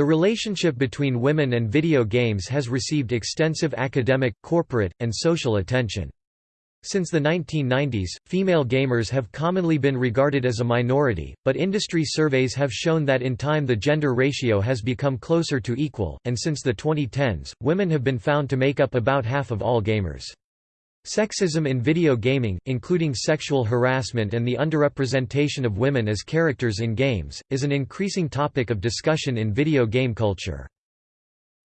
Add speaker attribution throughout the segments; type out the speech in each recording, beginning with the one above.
Speaker 1: The relationship between women and video games has received extensive academic, corporate, and social attention. Since the 1990s, female gamers have commonly been regarded as a minority, but industry surveys have shown that in time the gender ratio has become closer to equal, and since the 2010s, women have been found to make up about half of all gamers. Sexism in video gaming, including sexual harassment and the underrepresentation of women as characters in games, is an increasing topic of discussion in video game culture.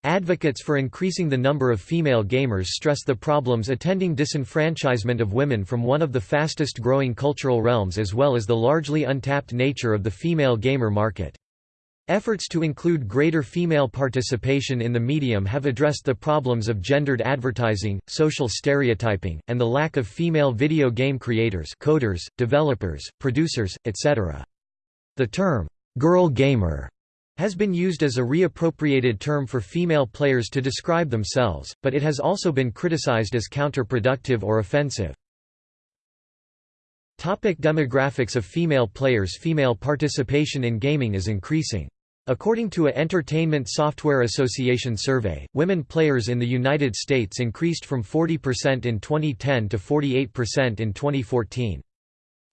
Speaker 1: Advocates for increasing the number of female gamers stress the problems attending disenfranchisement of women from one of the fastest growing cultural realms as well as the largely untapped nature of the female gamer market. Efforts to include greater female participation in the medium have addressed the problems of gendered advertising, social stereotyping, and the lack of female video game creators coders, developers, producers, etc. The term, "'girl gamer' has been used as a reappropriated term for female players to describe themselves, but it has also been criticized as counterproductive or offensive. Topic demographics of female players Female participation in gaming is increasing. According to a Entertainment Software Association survey, women players in the United States increased from 40% in 2010 to 48% in 2014.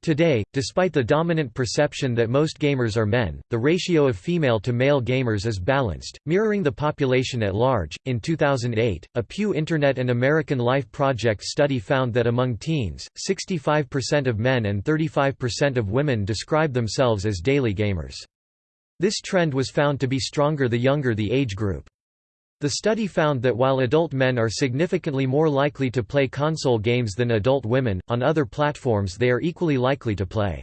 Speaker 1: Today, despite the dominant perception that most gamers are men, the ratio of female to male gamers is balanced, mirroring the population at large. In 2008, a Pew Internet and American Life Project study found that among teens, 65% of men and 35% of women describe themselves as daily gamers. This trend was found to be stronger the younger the age group. The study found that while adult men are significantly more likely to play console games than adult women, on other platforms they are equally likely to play.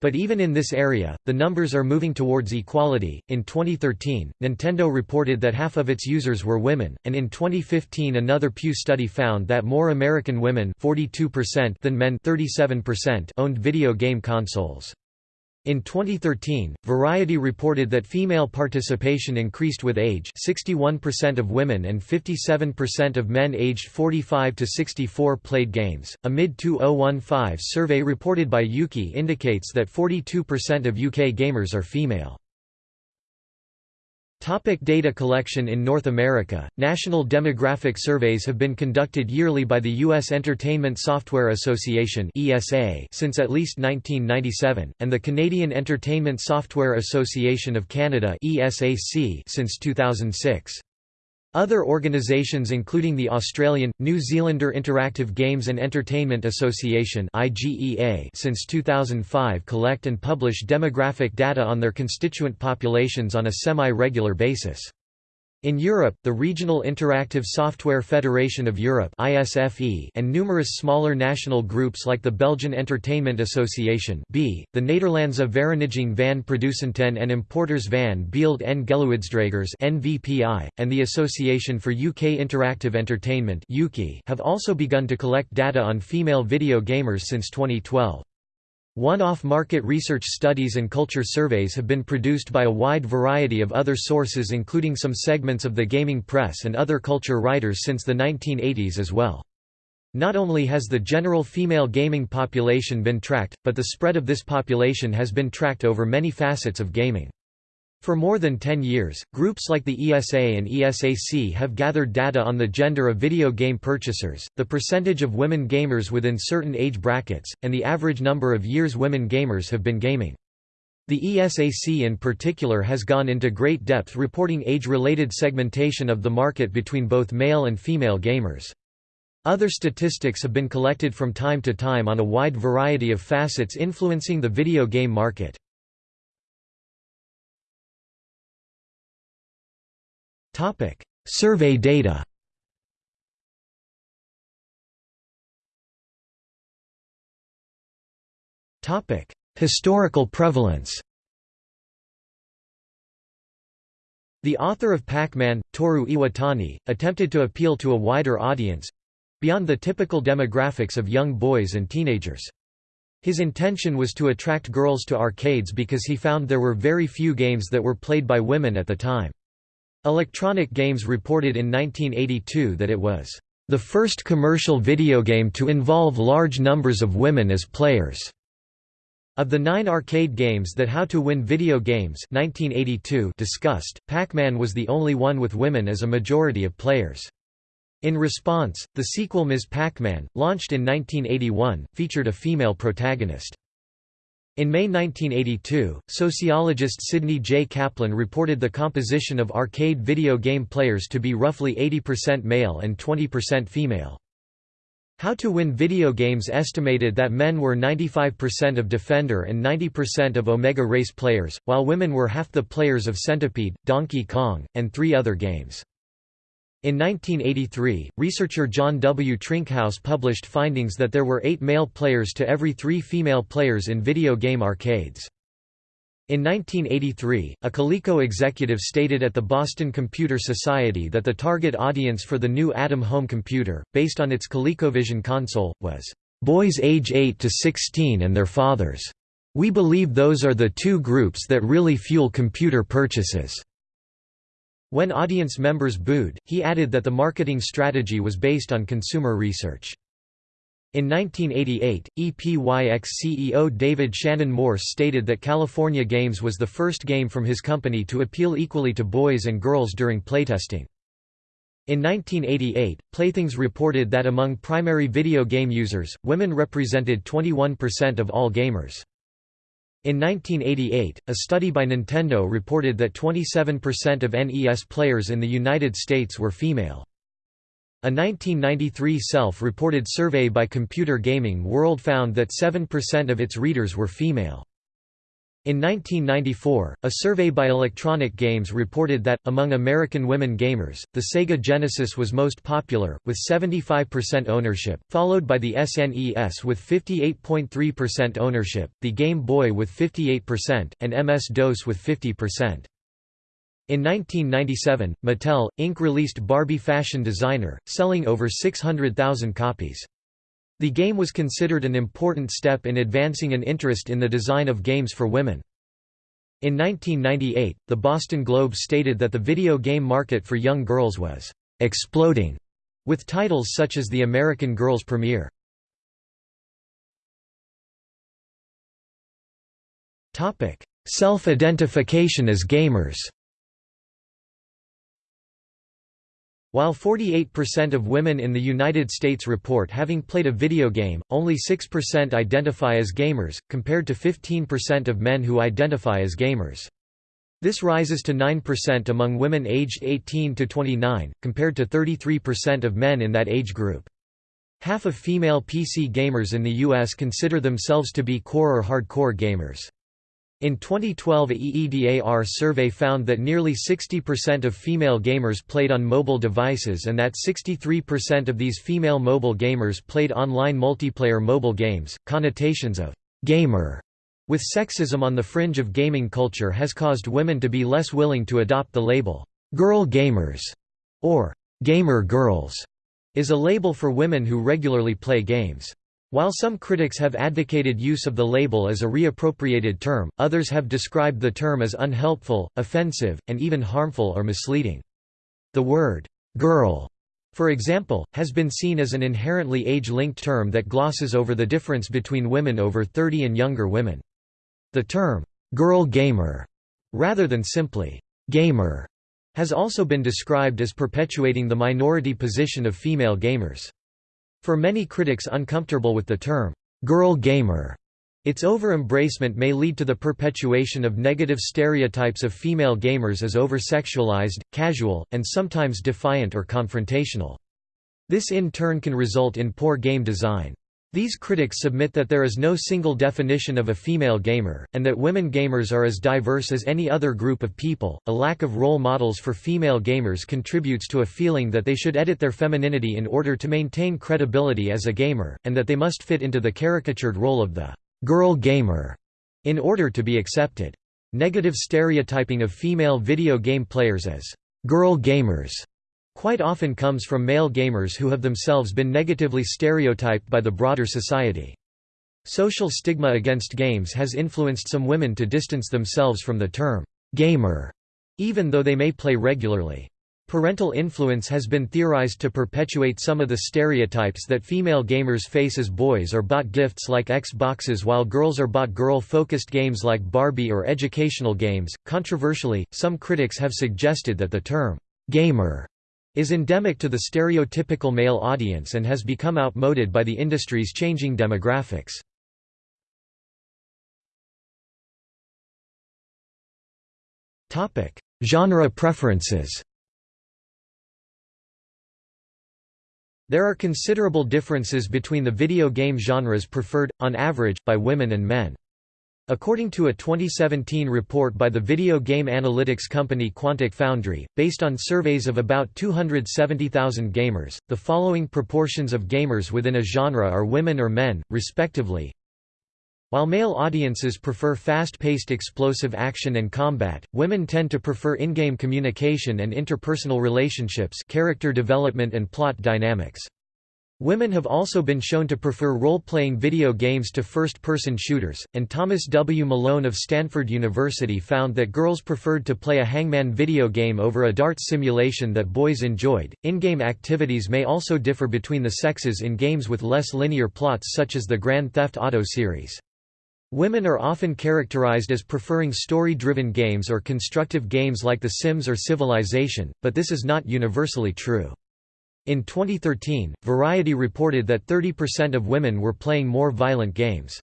Speaker 1: But even in this area, the numbers are moving towards equality. In 2013, Nintendo reported that half of its users were women, and in 2015 another Pew study found that more American women 42% than men 37% owned video game consoles. In 2013, Variety reported that female participation increased with age 61% of women and 57% of men aged 45 to 64 played games. A mid-2015 survey reported by Ukie indicates that 42% of UK gamers are female. Topic data collection In North America, national demographic surveys have been conducted yearly by the U.S. Entertainment Software Association since at least 1997, and the Canadian Entertainment Software Association of Canada since 2006. Other organisations including the Australian, New Zealander Interactive Games and Entertainment Association since 2005 collect and publish demographic data on their constituent populations on a semi-regular basis. In Europe, the Regional Interactive Software Federation of Europe and numerous smaller national groups like the Belgian Entertainment Association B, the Nederlandse Vereniging van Producenten en Importers van Beeld en Geluidsdragers NVPI, and the Association for UK Interactive Entertainment have also begun to collect data on female video gamers since 2012. One-off market research studies and culture surveys have been produced by a wide variety of other sources including some segments of the gaming press and other culture writers since the 1980s as well. Not only has the general female gaming population been tracked, but the spread of this population has been tracked over many facets of gaming. For more than 10 years, groups like the ESA and ESAC have gathered data on the gender of video game purchasers, the percentage of women gamers within certain age brackets, and the average number of years women gamers have been gaming. The ESAC in particular has gone into great depth reporting age-related segmentation of the market between both male and female gamers. Other statistics have been collected from time to time on a wide variety of facets influencing the video game market.
Speaker 2: Topic: Survey data.
Speaker 1: Topic: Historical prevalence. The author of Pac-Man, Toru Iwatani, attempted to appeal to a wider audience—beyond the typical demographics of young boys and teenagers. His intention was to attract girls to arcades because he found there were very few games that were played by women at the time. Electronic Games reported in 1982 that it was the first commercial video game to involve large numbers of women as players. Of the nine arcade games that How to Win Video Games 1982 discussed, Pac-Man was the only one with women as a majority of players. In response, the sequel Ms. Pac-Man, launched in 1981, featured a female protagonist. In May 1982, sociologist Sidney J. Kaplan reported the composition of arcade video game players to be roughly 80% male and 20% female. How to Win Video Games estimated that men were 95% of Defender and 90% of Omega Race players, while women were half the players of Centipede, Donkey Kong, and three other games. In 1983, researcher John W. Trinkaus published findings that there were eight male players to every three female players in video game arcades. In 1983, a Coleco executive stated at the Boston Computer Society that the target audience for the new Adam home computer, based on its ColecoVision console, was, "...boys age 8 to 16 and their fathers. We believe those are the two groups that really fuel computer purchases." When audience members booed, he added that the marketing strategy was based on consumer research. In 1988, EPYX CEO David Shannon Morse stated that California Games was the first game from his company to appeal equally to boys and girls during playtesting. In 1988, Playthings reported that among primary video game users, women represented 21% of all gamers. In 1988, a study by Nintendo reported that 27% of NES players in the United States were female. A 1993 self-reported survey by Computer Gaming World found that 7% of its readers were female. In 1994, a survey by Electronic Games reported that, among American women gamers, the Sega Genesis was most popular, with 75% ownership, followed by the SNES with 58.3% ownership, the Game Boy with 58%, and MS-DOS with 50%. In 1997, Mattel, Inc. released Barbie Fashion Designer, selling over 600,000 copies. The game was considered an important step in advancing an interest in the design of games for women. In 1998, the Boston Globe stated that the video game market for young girls was «exploding», with titles such as the American Girls premiere. Self-identification as gamers While 48% of women in the United States report having played a video game, only 6% identify as gamers, compared to 15% of men who identify as gamers. This rises to 9% among women aged 18 to 29, compared to 33% of men in that age group. Half of female PC gamers in the U.S. consider themselves to be core or hardcore gamers. In 2012 a EEDAR survey found that nearly 60% of female gamers played on mobile devices and that 63% of these female mobile gamers played online multiplayer mobile games. Connotations of gamer with sexism on the fringe of gaming culture has caused women to be less willing to adopt the label girl gamers or gamer girls is a label for women who regularly play games. While some critics have advocated use of the label as a reappropriated term, others have described the term as unhelpful, offensive, and even harmful or misleading. The word, "'girl' for example, has been seen as an inherently age-linked term that glosses over the difference between women over 30 and younger women. The term, "'girl gamer' rather than simply, "'gamer' has also been described as perpetuating the minority position of female gamers. For many critics uncomfortable with the term, "'girl gamer' its over-embracement may lead to the perpetuation of negative stereotypes of female gamers as over-sexualized, casual, and sometimes defiant or confrontational. This in turn can result in poor game design. These critics submit that there is no single definition of a female gamer, and that women gamers are as diverse as any other group of people. A lack of role models for female gamers contributes to a feeling that they should edit their femininity in order to maintain credibility as a gamer, and that they must fit into the caricatured role of the girl gamer in order to be accepted. Negative stereotyping of female video game players as girl gamers quite often comes from male gamers who have themselves been negatively stereotyped by the broader society. Social stigma against games has influenced some women to distance themselves from the term, gamer, even though they may play regularly. Parental influence has been theorized to perpetuate some of the stereotypes that female gamers face as boys are bought gifts like Xboxes while girls are bought girl-focused games like Barbie or educational games. Controversially, some critics have suggested that the term gamer is endemic to the stereotypical male audience and has become outmoded by the industry's changing demographics. Genre preferences. There are considerable differences between the video game genres preferred, on average, by women and men. According to a 2017 report by the video game analytics company Quantic Foundry, based on surveys of about 270,000 gamers, the following proportions of gamers within a genre are women or men, respectively. While male audiences prefer fast-paced explosive action and combat, women tend to prefer in-game communication and interpersonal relationships character development and plot dynamics. Women have also been shown to prefer role-playing video games to first-person shooters, and Thomas W. Malone of Stanford University found that girls preferred to play a hangman video game over a darts simulation that boys enjoyed. In-game activities may also differ between the sexes in games with less linear plots such as the Grand Theft Auto series. Women are often characterized as preferring story-driven games or constructive games like The Sims or Civilization, but this is not universally true. In 2013, Variety reported that 30% of women were playing more violent games.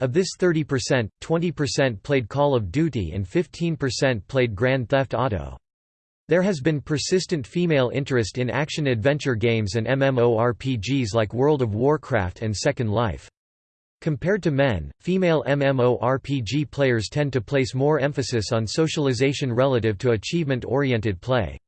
Speaker 1: Of this 30%, 20% played Call of Duty and 15% played Grand Theft Auto. There has been persistent female interest in action-adventure games and MMORPGs like World of Warcraft and Second Life. Compared to men, female MMORPG players tend to place more emphasis on socialization relative to achievement-oriented play.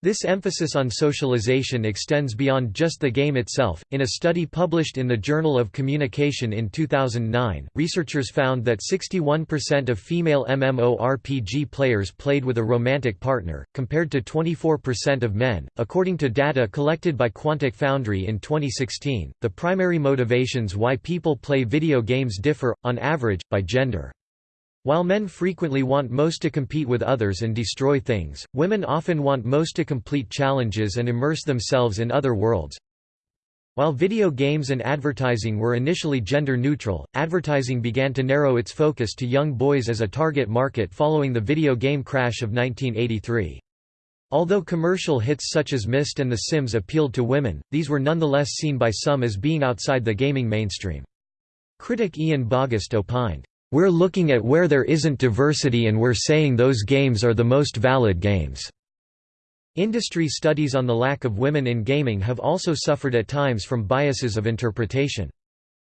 Speaker 1: This emphasis on socialization extends beyond just the game itself. In a study published in the Journal of Communication in 2009, researchers found that 61% of female MMORPG players played with a romantic partner, compared to 24% of men. According to data collected by Quantic Foundry in 2016, the primary motivations why people play video games differ, on average, by gender. While men frequently want most to compete with others and destroy things, women often want most to complete challenges and immerse themselves in other worlds. While video games and advertising were initially gender neutral, advertising began to narrow its focus to young boys as a target market following the video game crash of 1983. Although commercial hits such as Myst and The Sims appealed to women, these were nonetheless seen by some as being outside the gaming mainstream. Critic Ian Bogost opined, we're looking at where there isn't diversity and we're saying those games are the most valid games." Industry studies on the lack of women in gaming have also suffered at times from biases of interpretation.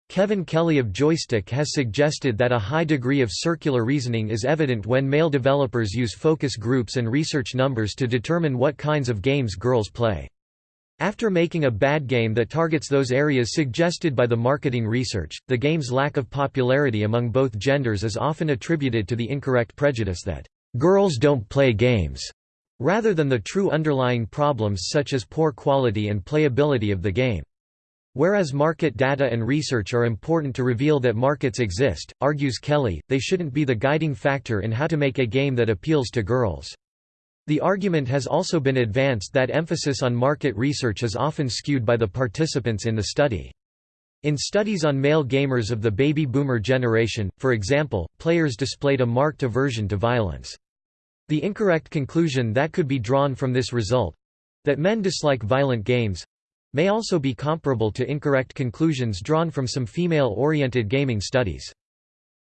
Speaker 1: Kevin Kelly of Joystiq has suggested that a high degree of circular reasoning is evident when male developers use focus groups and research numbers to determine what kinds of games girls play. After making a bad game that targets those areas suggested by the marketing research, the game's lack of popularity among both genders is often attributed to the incorrect prejudice that, "...girls don't play games", rather than the true underlying problems such as poor quality and playability of the game. Whereas market data and research are important to reveal that markets exist, argues Kelly, they shouldn't be the guiding factor in how to make a game that appeals to girls. The argument has also been advanced that emphasis on market research is often skewed by the participants in the study. In studies on male gamers of the baby boomer generation, for example, players displayed a marked aversion to violence. The incorrect conclusion that could be drawn from this result—that men dislike violent games—may also be comparable to incorrect conclusions drawn from some female-oriented gaming studies.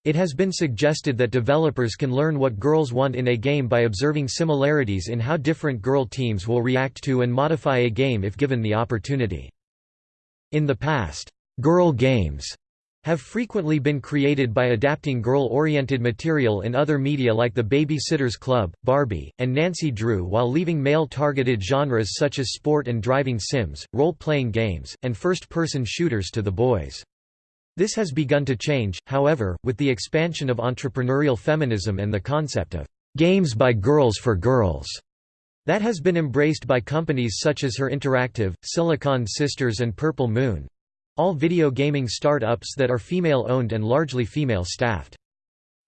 Speaker 1: It has been suggested that developers can learn what girls want in a game by observing similarities in how different girl teams will react to and modify a game if given the opportunity. In the past, girl games have frequently been created by adapting girl-oriented material in other media like The Baby-Sitters Club, Barbie, and Nancy Drew while leaving male-targeted genres such as sport and driving sims, role-playing games, and first-person shooters to the boys. This has begun to change, however, with the expansion of entrepreneurial feminism and the concept of games by girls for girls. That has been embraced by companies such as Her Interactive, Silicon Sisters and Purple Moon all video gaming startups that are female-owned and largely female-staffed.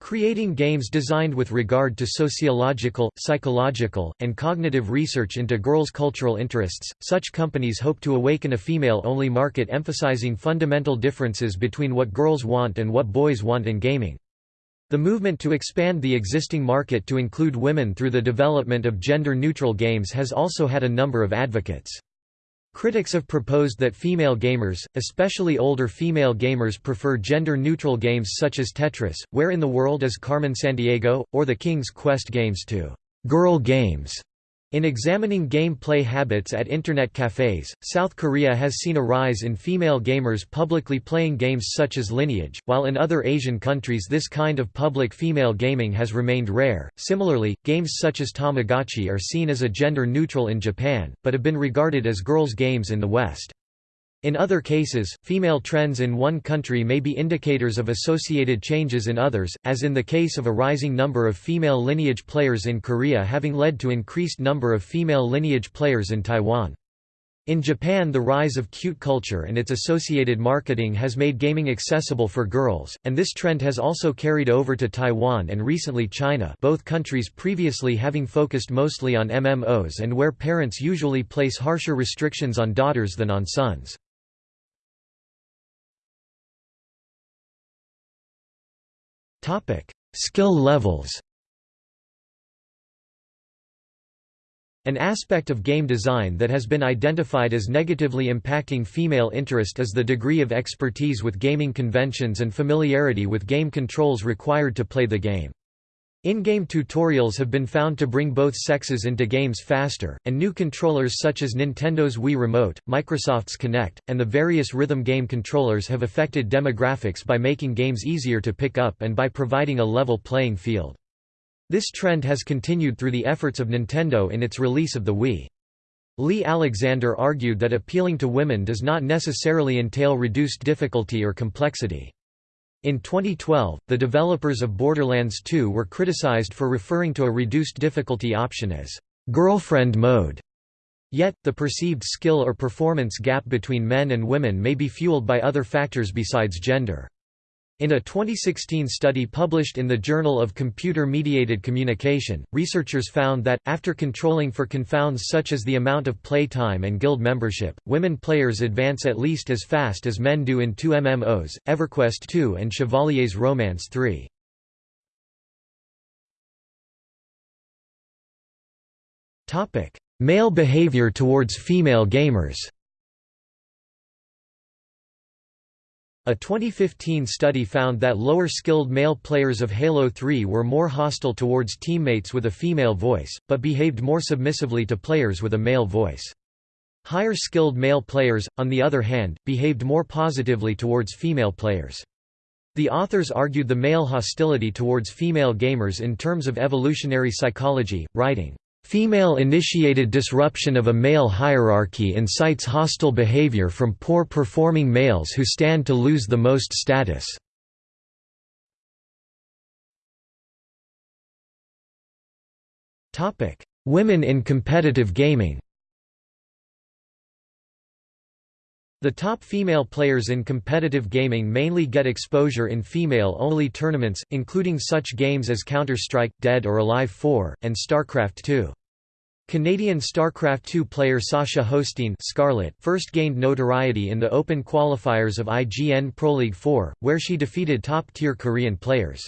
Speaker 1: Creating games designed with regard to sociological, psychological, and cognitive research into girls' cultural interests, such companies hope to awaken a female-only market emphasizing fundamental differences between what girls want and what boys want in gaming. The movement to expand the existing market to include women through the development of gender-neutral games has also had a number of advocates. Critics have proposed that female gamers, especially older female gamers prefer gender-neutral games such as Tetris, Where in the World is Carmen Sandiego, or the King's Quest games to «girl games» In examining game play habits at Internet cafes, South Korea has seen a rise in female gamers publicly playing games such as Lineage, while in other Asian countries this kind of public female gaming has remained rare. Similarly, games such as Tamagotchi are seen as a gender neutral in Japan, but have been regarded as girls' games in the West. In other cases, female trends in one country may be indicators of associated changes in others, as in the case of a rising number of female lineage players in Korea having led to increased number of female lineage players in Taiwan. In Japan the rise of cute culture and its associated marketing has made gaming accessible for girls, and this trend has also carried over to Taiwan and recently China both countries previously having focused mostly on MMOs and where parents usually place harsher restrictions on daughters than on sons.
Speaker 2: Topic: Skill levels.
Speaker 1: An aspect of game design that has been identified as negatively impacting female interest is the degree of expertise with gaming conventions and familiarity with game controls required to play the game. In-game tutorials have been found to bring both sexes into games faster, and new controllers such as Nintendo's Wii Remote, Microsoft's Kinect, and the various rhythm game controllers have affected demographics by making games easier to pick up and by providing a level playing field. This trend has continued through the efforts of Nintendo in its release of the Wii. Leigh Alexander argued that appealing to women does not necessarily entail reduced difficulty or complexity. In 2012, the developers of Borderlands 2 were criticized for referring to a reduced difficulty option as girlfriend mode. Yet, the perceived skill or performance gap between men and women may be fueled by other factors besides gender. In a 2016 study published in the Journal of Computer-Mediated Communication, researchers found that, after controlling for confounds such as the amount of playtime and guild membership, women players advance at least as fast as men do in two MMOs, EverQuest 2 and Chevalier's Romance 3. Male behavior towards female gamers A 2015 study found that lower-skilled male players of Halo 3 were more hostile towards teammates with a female voice, but behaved more submissively to players with a male voice. Higher-skilled male players, on the other hand, behaved more positively towards female players. The authors argued the male hostility towards female gamers in terms of evolutionary psychology, writing, Female-initiated disruption of a male hierarchy incites hostile behavior from poor-performing males who stand to lose the most status. Women in competitive gaming The top female players in competitive gaming mainly get exposure in female-only tournaments, including such games as Counter-Strike, Dead or Alive 4, and StarCraft 2. Canadian StarCraft II player Sasha Hostyn Scarlett first gained notoriety in the open qualifiers of IGN Pro League 4, where she defeated top-tier Korean players.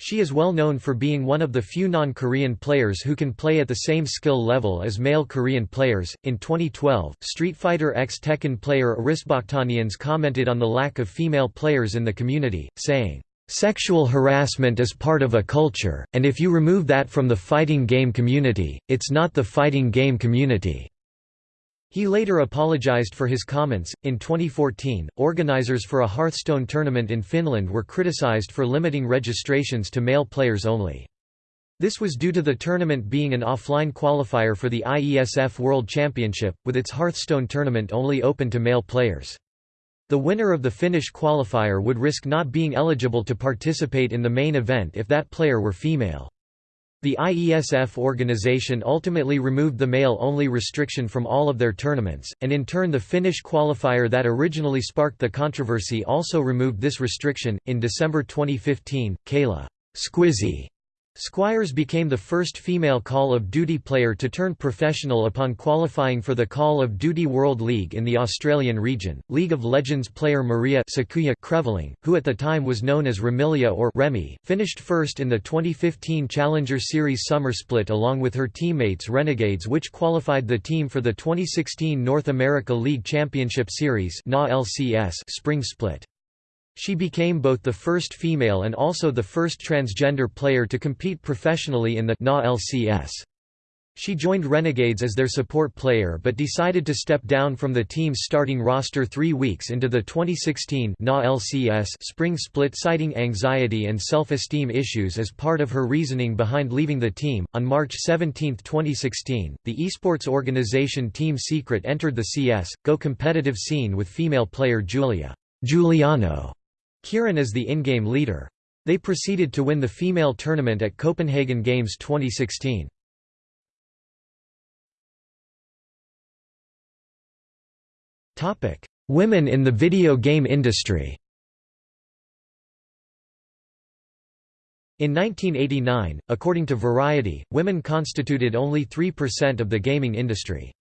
Speaker 1: She is well known for being one of the few non-Korean players who can play at the same skill level as male Korean players. In 2012, Street Fighter X Tekken player Aris Bakhtanians commented on the lack of female players in the community, saying, Sexual harassment is part of a culture, and if you remove that from the fighting game community, it's not the fighting game community. He later apologized for his comments. In 2014, organizers for a Hearthstone tournament in Finland were criticized for limiting registrations to male players only. This was due to the tournament being an offline qualifier for the IESF World Championship, with its Hearthstone tournament only open to male players. The winner of the Finnish qualifier would risk not being eligible to participate in the main event if that player were female. The IESF organization ultimately removed the male-only restriction from all of their tournaments, and in turn the Finnish qualifier that originally sparked the controversy also removed this restriction. In December 2015, Kayla Squizzy Squires became the first female Call of Duty player to turn professional upon qualifying for the Call of Duty World League in the Australian region. League of Legends player Maria Sakuya Creveling, who at the time was known as Remilia or Remy, finished first in the 2015 Challenger Series Summer Split along with her teammates Renegades which qualified the team for the 2016 North America League Championship Series Spring Split. She became both the first female and also the first transgender player to compete professionally in the NA LCS. She joined Renegades as their support player but decided to step down from the team's starting roster three weeks into the 2016 NA LCS spring split citing anxiety and self-esteem issues as part of her reasoning behind leaving the team. On March 17, 2016, the esports organization Team Secret entered the CS GO competitive scene with female player Julia Juliano Kiran is the in-game leader. They proceeded to win the female tournament at Copenhagen Games 2016. Women in the video game industry In 1989, according to Variety, women constituted only 3% of the gaming industry.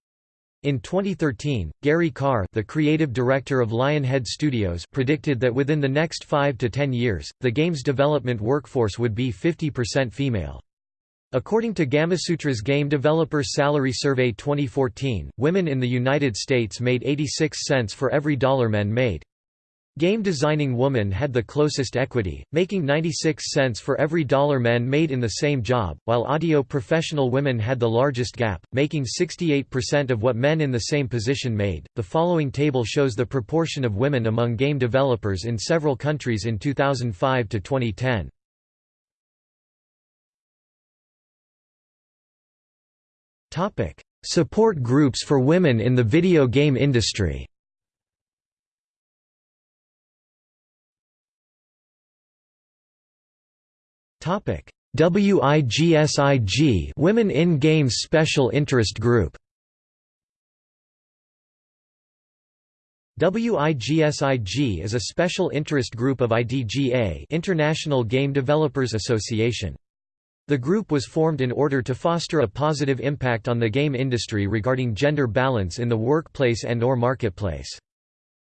Speaker 1: In 2013, Gary Carr the creative director of Lionhead Studios predicted that within the next 5 to 10 years, the game's development workforce would be 50% female. According to Gamasutra's Game Developer Salary Survey 2014, women in the United States made 86 cents for every dollar men made. Game designing woman had the closest equity, making 96 cents for every dollar men made in the same job, while audio professional women had the largest gap, making 68% of what men in the same position made. The following table shows the proportion of women among game developers in several countries in 2005 to 2010. Topic: Support groups for women in the video game industry. WIGSIG Women in Games Special Interest Group WIGSIG is a special interest group of IGDA International Game Developers Association. The group was formed in order to foster a positive impact on the game industry regarding gender balance in the workplace and or marketplace.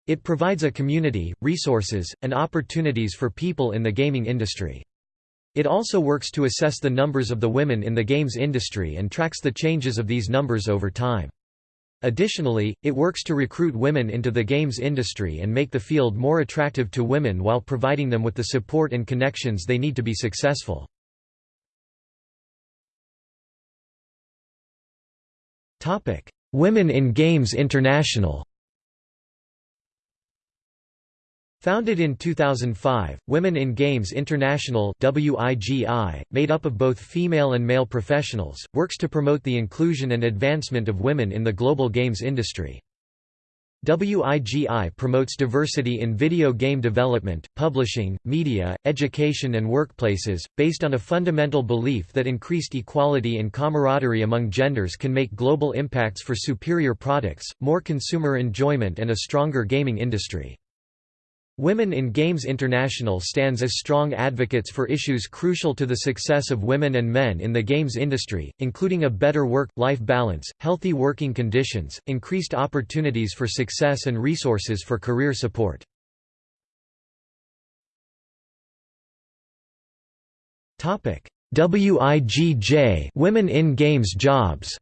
Speaker 1: It provides a community, resources, and opportunities for people in the gaming industry. It also works to assess the numbers of the women in the games industry and tracks the changes of these numbers over time. Additionally, it works to recruit women into the games industry and make the field more attractive to women while providing them with the support and connections they need to be successful. Women in Games International Founded in 2005, Women in Games International WIGI, made up of both female and male professionals, works to promote the inclusion and advancement of women in the global games industry. WIGI promotes diversity in video game development, publishing, media, education and workplaces, based on a fundamental belief that increased equality and camaraderie among genders can make global impacts for superior products, more consumer enjoyment and a stronger gaming industry. Women in Games International stands as strong advocates for issues crucial to the success of women and men in the games industry, including a better work-life balance, healthy working conditions, increased opportunities for success and resources for career support. WIGJ Women in Games Jobs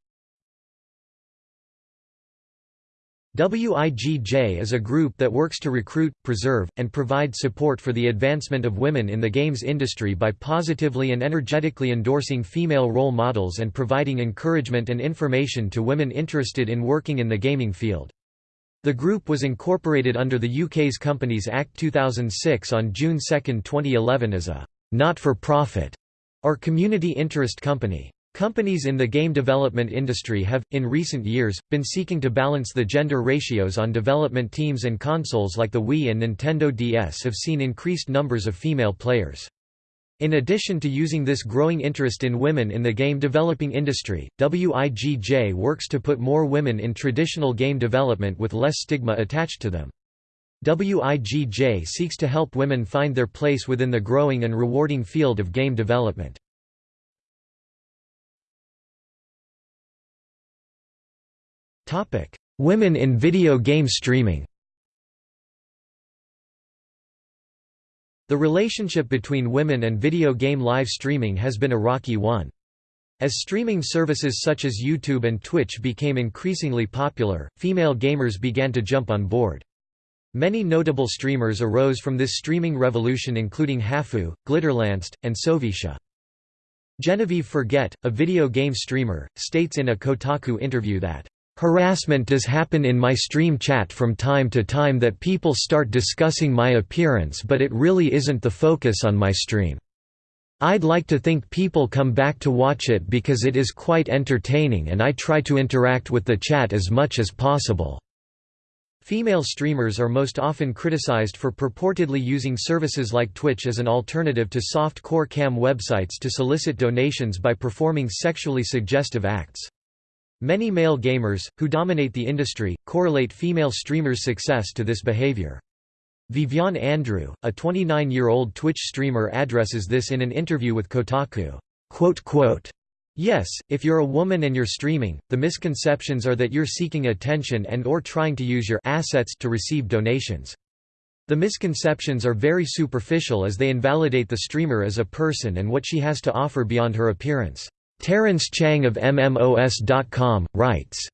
Speaker 1: WIGJ is a group that works to recruit, preserve, and provide support for the advancement of women in the games industry by positively and energetically endorsing female role models and providing encouragement and information to women interested in working in the gaming field. The group was incorporated under the UK's Companies Act 2006 on June 2, 2011 as a not-for-profit or community interest company. Companies in the game development industry have, in recent years, been seeking to balance the gender ratios on development teams and consoles like the Wii and Nintendo DS have seen increased numbers of female players. In addition to using this growing interest in women in the game developing industry, WIGJ works to put more women in traditional game development with less stigma attached to them. WIGJ seeks to help women find their place within the growing and rewarding field of game development. Women in video game streaming The relationship between women and video game live streaming has been a rocky one. As streaming services such as YouTube and Twitch became increasingly popular, female gamers began to jump on board. Many notable streamers arose from this streaming revolution including Hafu, Glitterlanced, and Sovisha. Genevieve Forget, a video game streamer, states in a Kotaku interview that, Harassment does happen in my stream chat from time to time that people start discussing my appearance but it really isn't the focus on my stream. I'd like to think people come back to watch it because it is quite entertaining and I try to interact with the chat as much as possible. Female streamers are most often criticized for purportedly using services like Twitch as an alternative to soft-core cam websites to solicit donations by performing sexually suggestive acts. Many male gamers, who dominate the industry, correlate female streamers' success to this behavior. Vivian Andrew, a 29-year-old Twitch streamer addresses this in an interview with Kotaku. Yes, if you're a woman and you're streaming, the misconceptions are that you're seeking attention and or trying to use your assets to receive donations. The misconceptions are very superficial as they invalidate the streamer as a person and what she has to offer beyond her appearance. Terence Chang of MMOS.com, writes,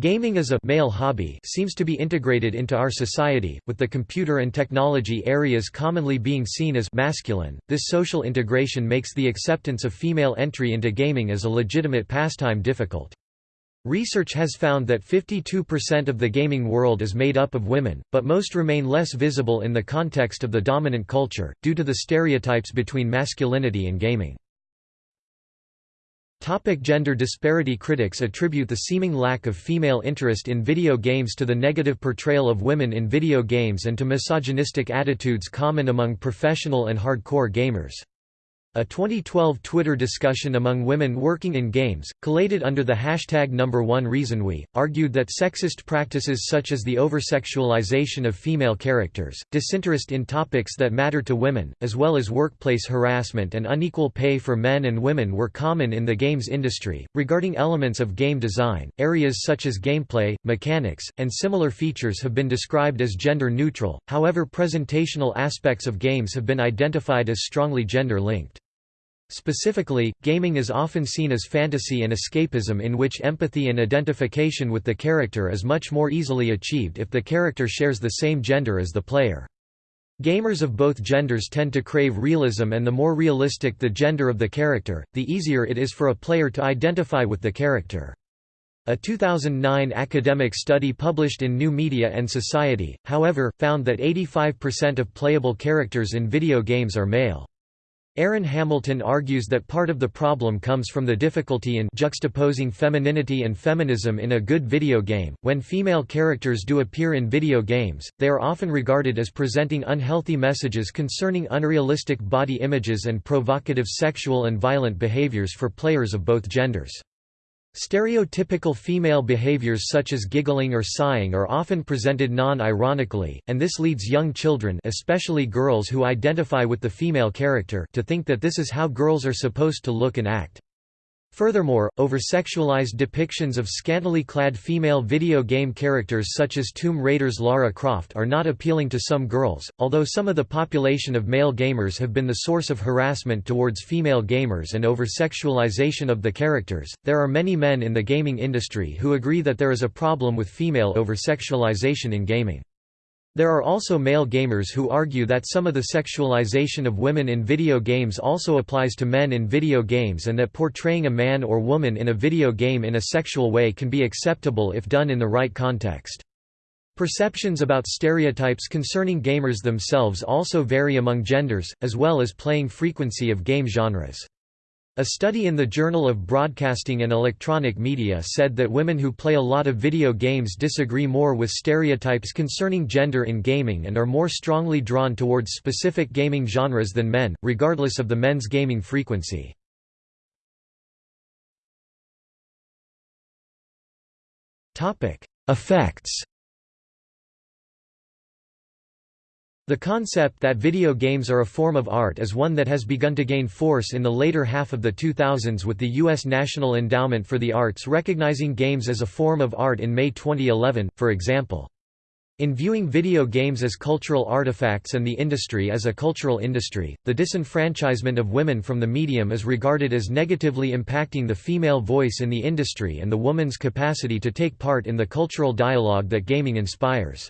Speaker 1: Gaming as a male hobby seems to be integrated into our society, with the computer and technology areas commonly being seen as masculine. This social integration makes the acceptance of female entry into gaming as a legitimate pastime difficult. Research has found that 52% of the gaming world is made up of women, but most remain less visible in the context of the dominant culture, due to the stereotypes between masculinity and gaming. Topic gender disparity Critics attribute the seeming lack of female interest in video games to the negative portrayal of women in video games and to misogynistic attitudes common among professional and hardcore gamers. A 2012 Twitter discussion among women working in games, collated under the hashtag number one reason we, argued that sexist practices such as the oversexualization of female characters, disinterest in topics that matter to women, as well as workplace harassment and unequal pay for men and women were common in the games industry. Regarding elements of game design, areas such as gameplay, mechanics, and similar features have been described as gender neutral, however presentational aspects of games have been identified as strongly gender linked. Specifically, gaming is often seen as fantasy and escapism in which empathy and identification with the character is much more easily achieved if the character shares the same gender as the player. Gamers of both genders tend to crave realism and the more realistic the gender of the character, the easier it is for a player to identify with the character. A 2009 academic study published in New Media and Society, however, found that 85% of playable characters in video games are male. Aaron Hamilton argues that part of the problem comes from the difficulty in juxtaposing femininity and feminism in a good video game. When female characters do appear in video games, they are often regarded as presenting unhealthy messages concerning unrealistic body images and provocative sexual and violent behaviors for players of both genders. Stereotypical female behaviors such as giggling or sighing are often presented non-ironically, and this leads young children especially girls who identify with the female character to think that this is how girls are supposed to look and act. Furthermore, over-sexualized depictions of scantily clad female video game characters such as Tomb Raider's Lara Croft are not appealing to some girls, although some of the population of male gamers have been the source of harassment towards female gamers and over-sexualization of the characters. There are many men in the gaming industry who agree that there is a problem with female over-sexualization in gaming. There are also male gamers who argue that some of the sexualization of women in video games also applies to men in video games and that portraying a man or woman in a video game in a sexual way can be acceptable if done in the right context. Perceptions about stereotypes concerning gamers themselves also vary among genders, as well as playing frequency of game genres. A study in the Journal of Broadcasting and Electronic Media said that women who play a lot of video games disagree more with stereotypes concerning gender in gaming and are more strongly drawn towards specific gaming genres than men, regardless of the men's gaming frequency. Effects The concept that video games are a form of art is one that has begun to gain force in the later half of the 2000s with the U.S. National Endowment for the Arts recognizing games as a form of art in May 2011, for example. In viewing video games as cultural artifacts and the industry as a cultural industry, the disenfranchisement of women from the medium is regarded as negatively impacting the female voice in the industry and the woman's capacity to take part in the cultural dialogue that gaming inspires.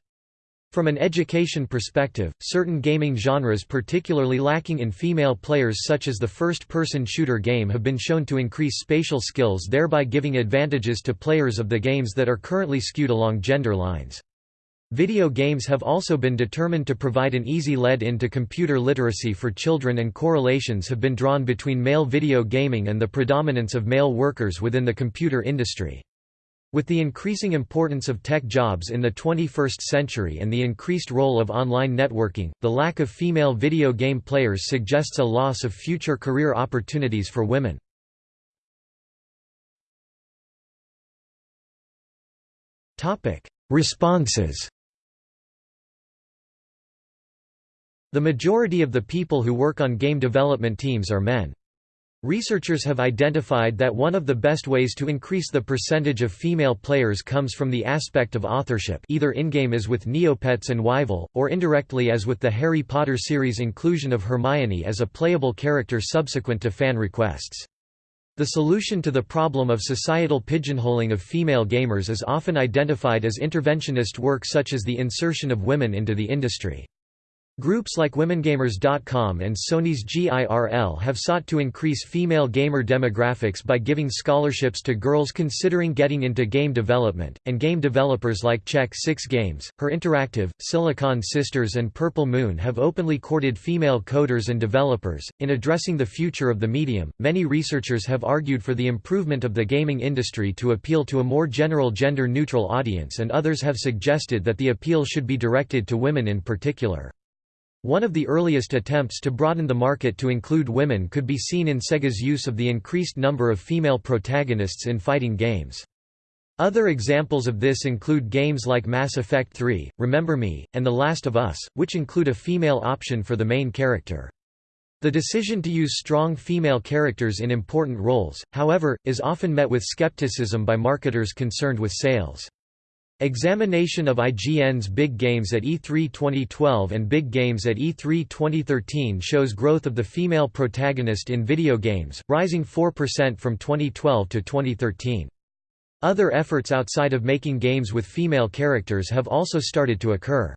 Speaker 1: From an education perspective, certain gaming genres particularly lacking in female players such as the first-person shooter game have been shown to increase spatial skills thereby giving advantages to players of the games that are currently skewed along gender lines. Video games have also been determined to provide an easy lead into computer literacy for children and correlations have been drawn between male video gaming and the predominance of male workers within the computer industry. With the increasing importance of tech jobs in the 21st century and the increased role of online networking, the lack of female video game players suggests a loss of future career opportunities for women. Responses The majority of the people who work on game development teams are men. Researchers have identified that one of the best ways to increase the percentage of female players comes from the aspect of authorship either in-game as with Neopets and Whyville, or indirectly as with the Harry Potter series inclusion of Hermione as a playable character subsequent to fan requests. The solution to the problem of societal pigeonholing of female gamers is often identified as interventionist work such as the insertion of women into the industry. Groups like WomenGamers.com and Sony's GIRL have sought to increase female gamer demographics by giving scholarships to girls considering getting into game development, and game developers like Check 6 Games, Her Interactive, Silicon Sisters, and Purple Moon have openly courted female coders and developers. In addressing the future of the medium, many researchers have argued for the improvement of the gaming industry to appeal to a more general gender neutral audience, and others have suggested that the appeal should be directed to women in particular. One of the earliest attempts to broaden the market to include women could be seen in Sega's use of the increased number of female protagonists in fighting games. Other examples of this include games like Mass Effect 3, Remember Me, and The Last of Us, which include a female option for the main character. The decision to use strong female characters in important roles, however, is often met with skepticism by marketers concerned with sales. Examination of IGN's Big Games at E3 2012 and Big Games at E3 2013 shows growth of the female protagonist in video games, rising 4% from 2012 to 2013. Other efforts outside of making games with female characters have also started to occur.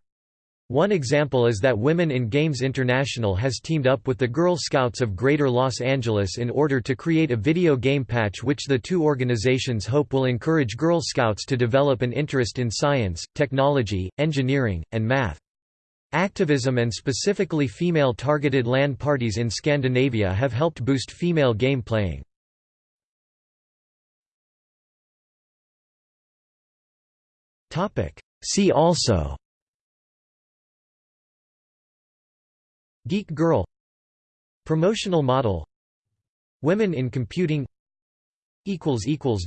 Speaker 1: One example is that Women in Games International has teamed up with the Girl Scouts of Greater Los Angeles in order to create a video game patch which the two organizations hope will encourage Girl Scouts to develop an interest in science, technology, engineering, and math. Activism and specifically female-targeted LAN parties in Scandinavia have helped boost female game playing. See also Geek Girl Promotional model Women in computing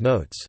Speaker 1: Notes